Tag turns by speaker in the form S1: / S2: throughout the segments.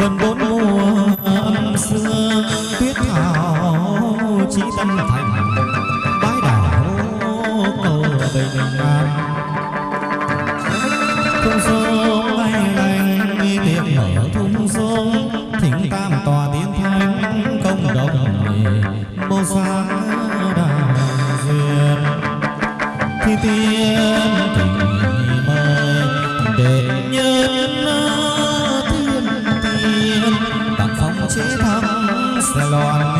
S1: vân bốn Lord.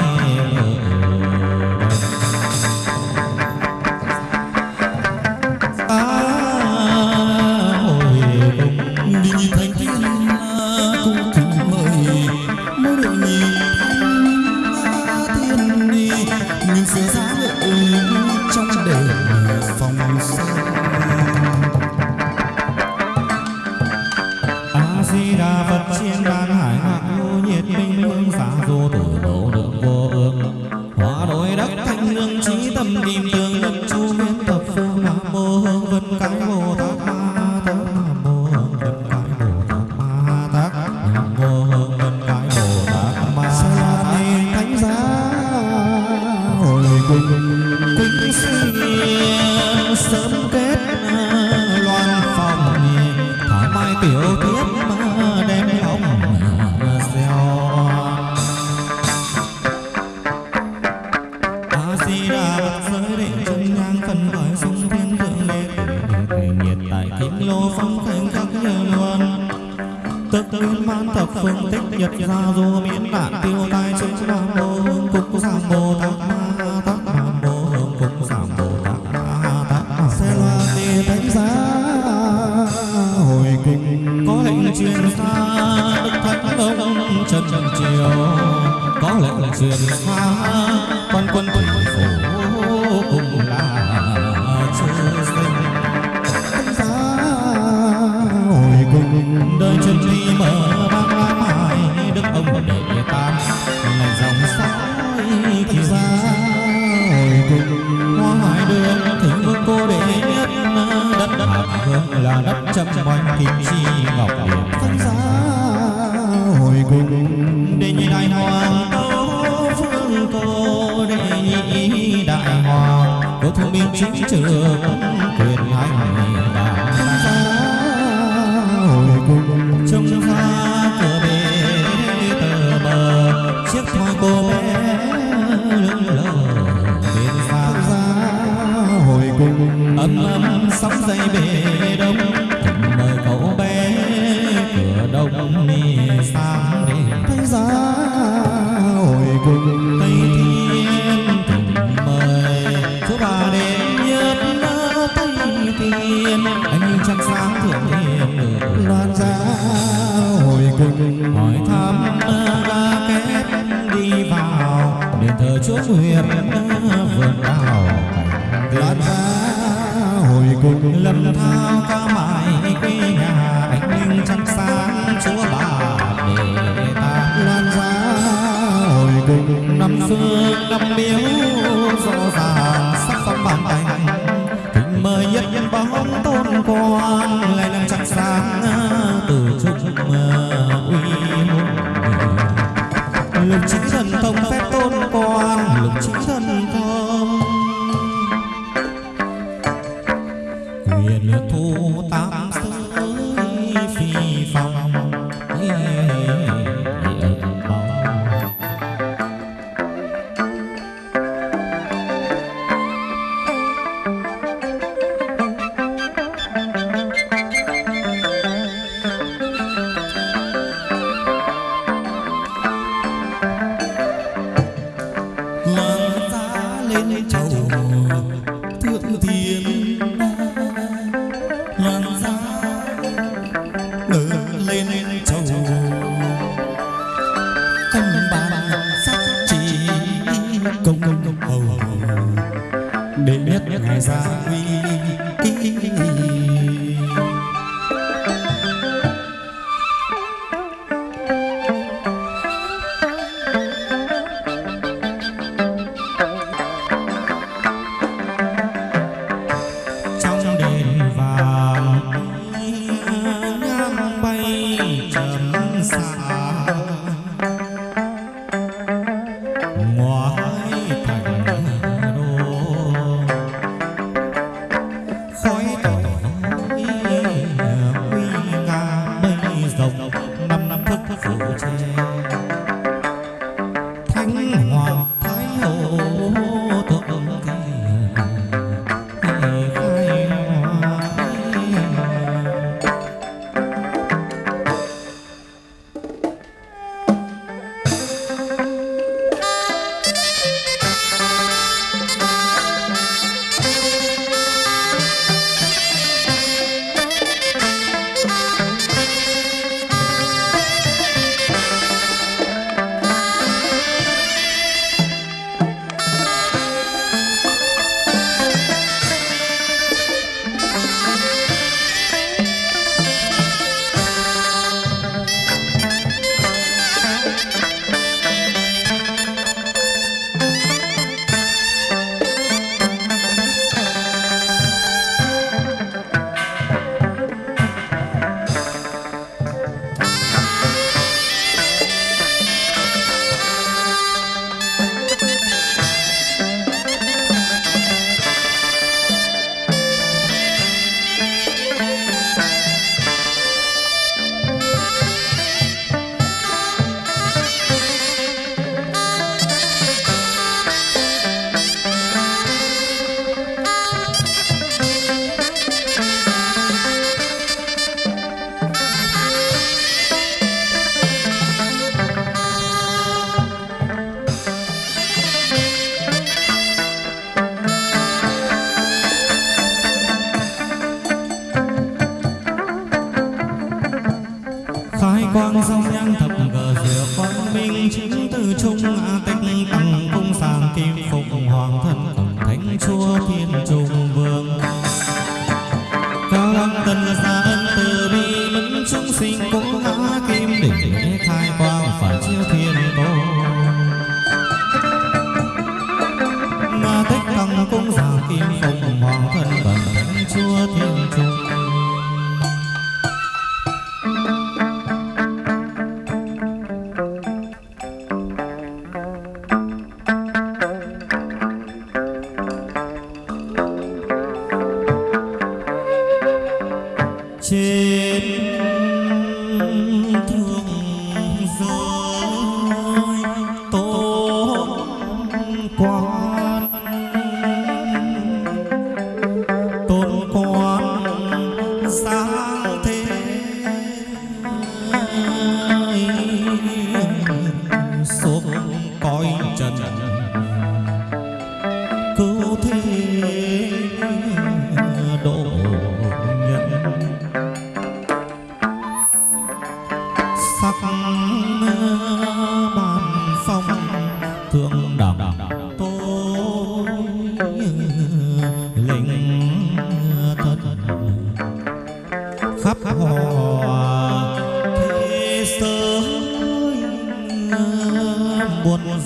S1: sườn xa quan quân quận phố cùng là chư sinh. Giá hồi cùng đời chân đi mở mang lá mai đức ông đệ tam ngày dòng sái thì ra hồi cùng hoa hải đường thỉnh vương cô đệ nhất, đất hạ hương là đất châm oanh kim chi. chính trường quyền hành đảng ta hồi cùng trông pha cờ bể tờ bờ chiếc thoi cô bé lững lờ bên pha ra hồi cùng âm âm sóng dây bể đông thịnh hỏi thăm ba kép đi vào đền thờ chúa huyền vườn đào lát ra hồi cùng lâm thao ca mãi quê nhà anh minh trăng sáng chúa bà để ta. Loan ra hồi cùng năm phương năm miếu rõ ràng sắc phong bàn tay kính mời nhất nhân bóng tôn quan As ra nguy cao lăng xa ân từ bi mẫn chúng sinh cô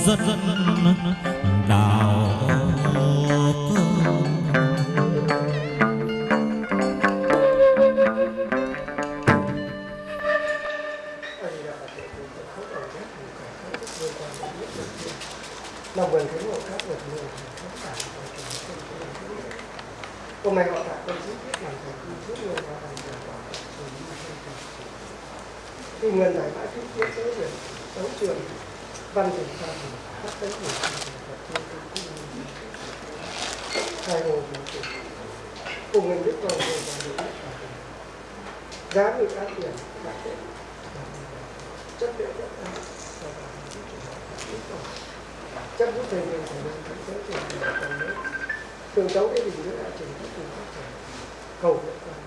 S1: dân
S2: cùng mình biết con người và ngoài giá người áp tiền đại tệ chất liệu rất cao. Chắc gian thời mình phải làm thánh tế trường là còn nữa thường cháu cái gì nữa đã trình các trường phát triển cầu nguyện toàn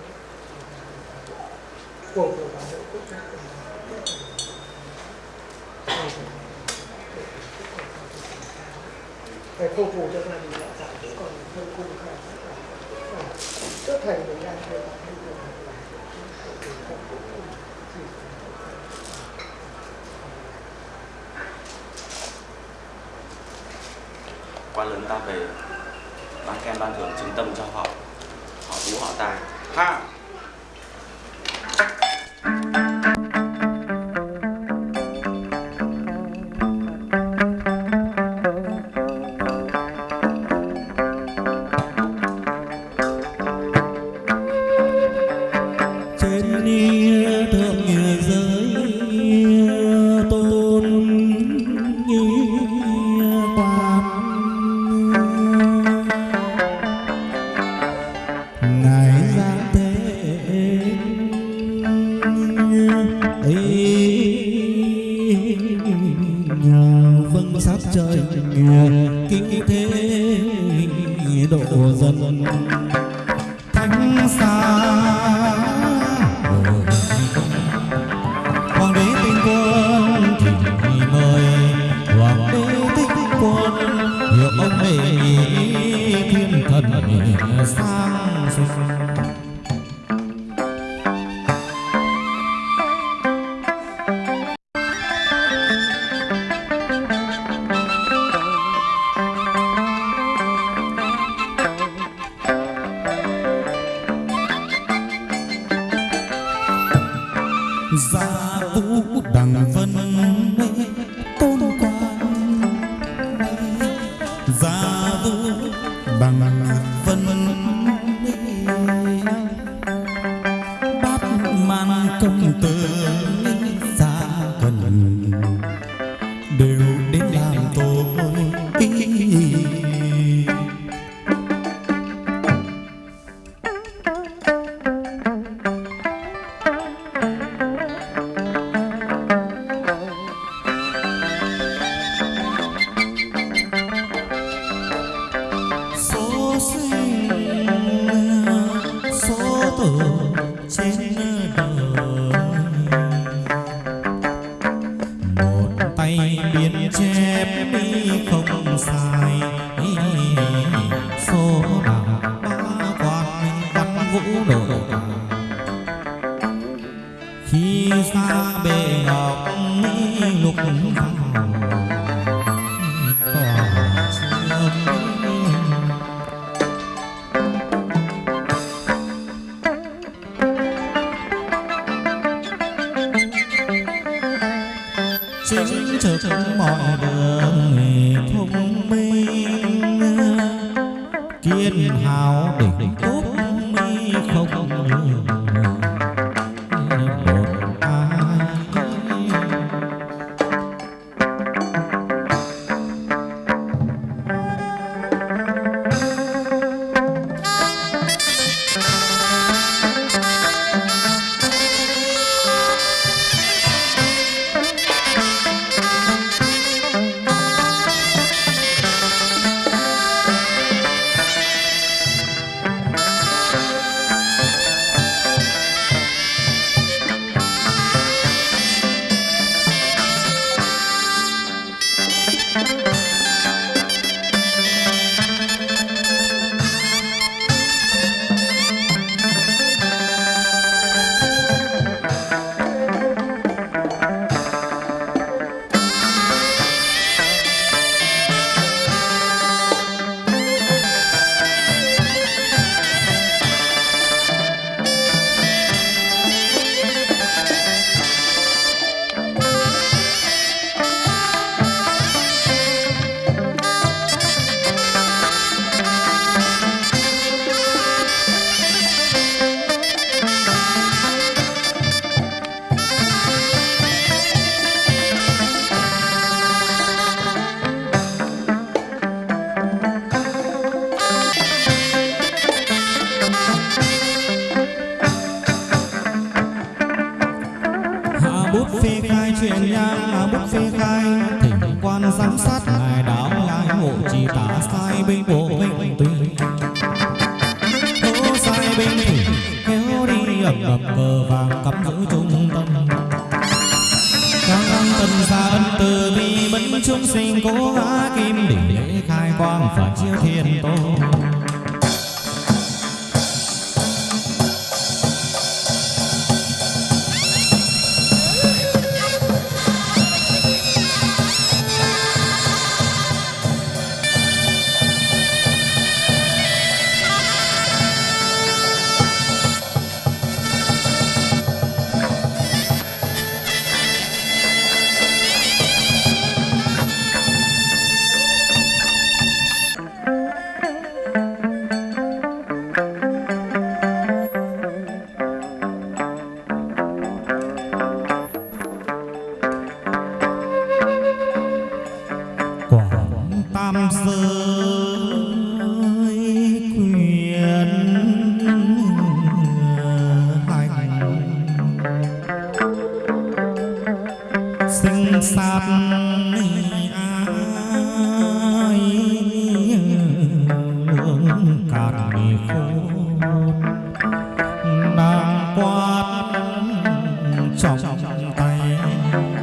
S2: cùng của bảo vệ quốc gia cùng Thầy không phù cho gia đình đạo tạo cũng còn hơn cung khai phát triển trước thành mình đang thầy bảo thêm được
S3: quan lớn ta về, ban khen ban thưởng chứng tâm cho họ. Họ tú họ tài. Ha!
S1: Ấy vâng sát trời kinh gia chính trực mọi đường thông kéo ập ập cờ vàng cắm giữ trung tâm. Các tâm xa ân từ bi bấn chúng sinh cố ngã kim đỉnh lễ khai quang phản chiếu thiên tôn. Tay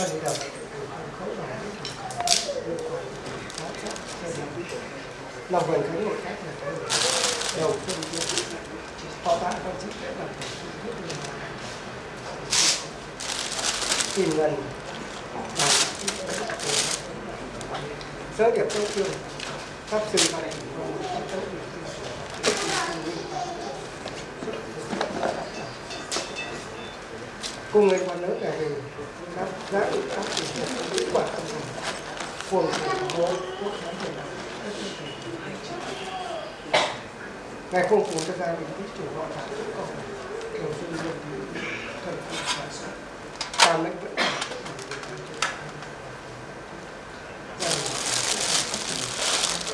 S2: Đầu lòng vần khánh một cách là cái đầu phân chia họ ta con chữ đấy làm tìm gần, sớ điệp câu trường pháp sư này cùng người con đã ngày không phù cho gia đình tích chủ họ đã cũng còn kiểu dân dân thì thần phù sản xuất ta mệnh vẫn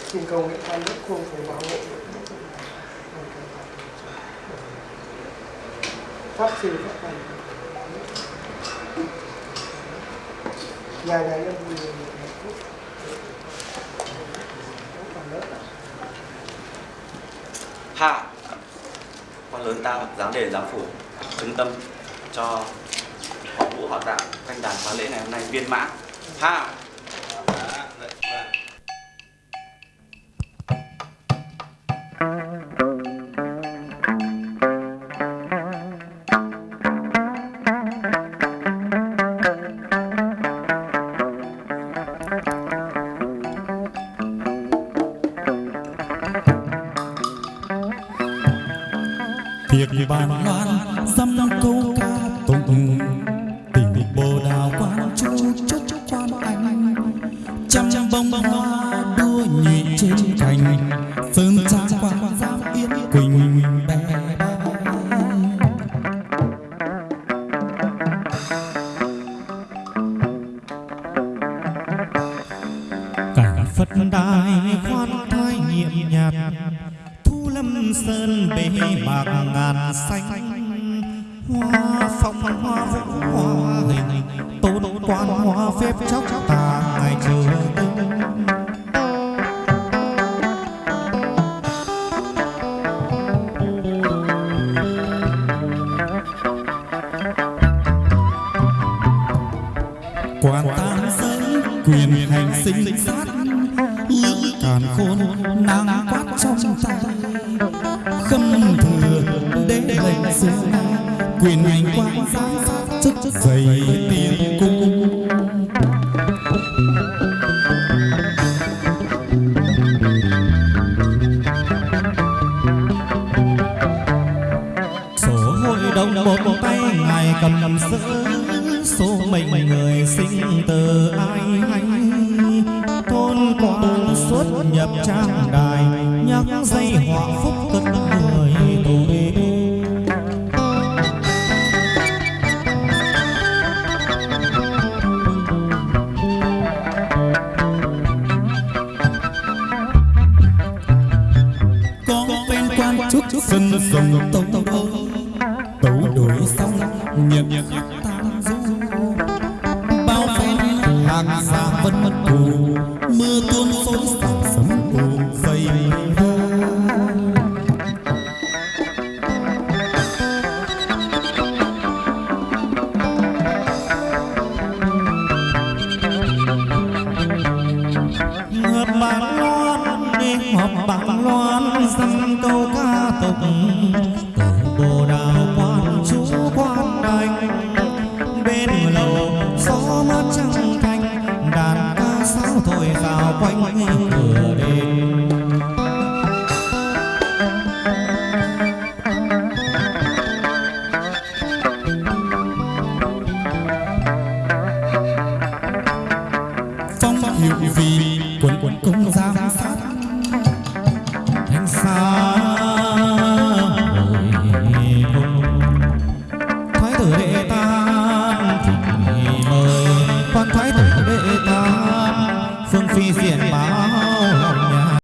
S2: xin cầu nguyện quan đức khuôn phù bảo hộ. Pháp sư pháp thần dài dài em
S3: hạ. Quan lớn ta giám đề giám phủ trung tâm cho họ vũ, họ tạo canh đàn khóa lễ ngày hôm nay viên mãn. Hạ.
S1: Phật đài khoan thai nhiệm nhạt Thu lâm sơn bể bạc ngàn xanh. Hoa phong, hoa vũ, hoa hình. Tôn quan, hoa phép chóc tà, ngày trời khâm thừa đế lệnh xuống quyền hành quan giám sát chức dày tiền. sinh sống tốt